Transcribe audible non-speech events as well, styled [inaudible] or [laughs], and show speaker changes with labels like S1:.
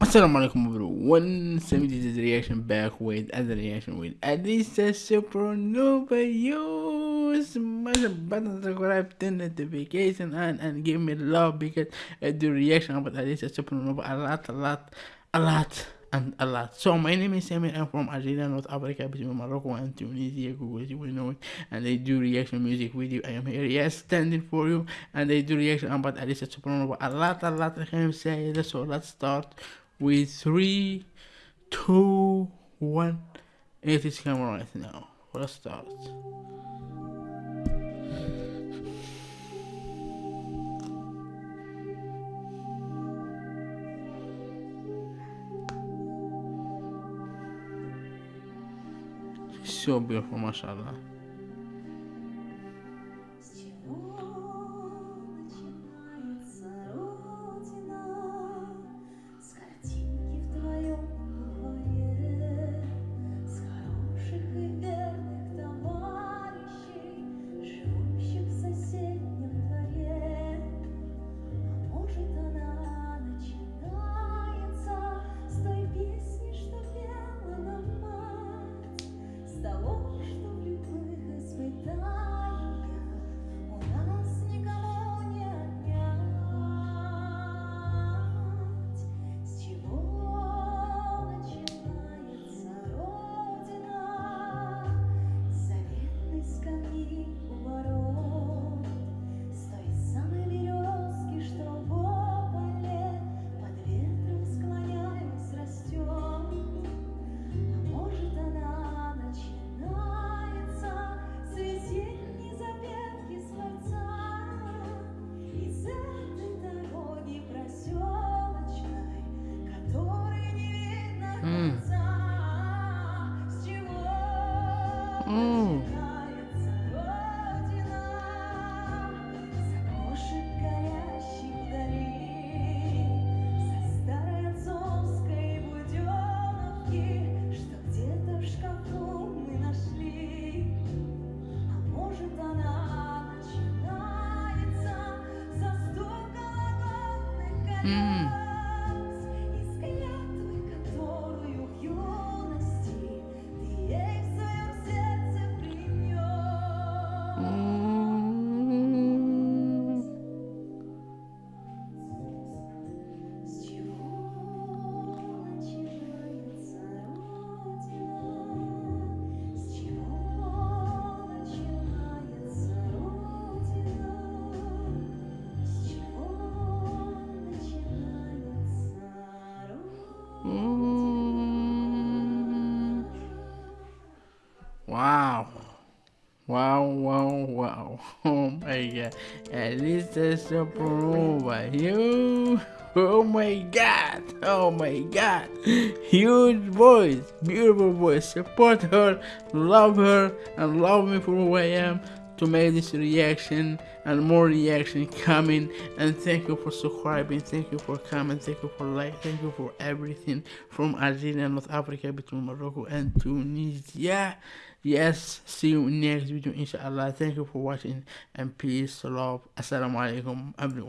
S1: Assalamu alaikum everyone, 70 reaction back with other reaction with Alisa Supernova. You smash the button, subscribe, turn notification on and give me love because I do reaction about Alisa Supernova a lot, a lot, a lot and a lot. So my name is Samir. I'm from Algeria, North Africa, between Morocco and Tunisia. Google you know it. And they do reaction music video. I am here, yes, standing for you. And they do reaction about Alisa Supernova a lot, a lot. I can say. So let's start with three, two, one. It is camera right now. Let's start. So beautiful, mashallah.
S2: 嗯。
S1: Wow, wow, wow. [laughs] Oh my god. At least that's a over. You. Oh my god. Oh my god. Huge voice. Beautiful voice. Support her. Love her. And love me for who I am to make this reaction and more reaction coming and thank you for subscribing thank you for coming thank you for like thank you for everything from Algeria North Africa between Morocco and Tunisia yes see you next video inshallah. Thank you for watching and peace love. Assalamu alaikum everyone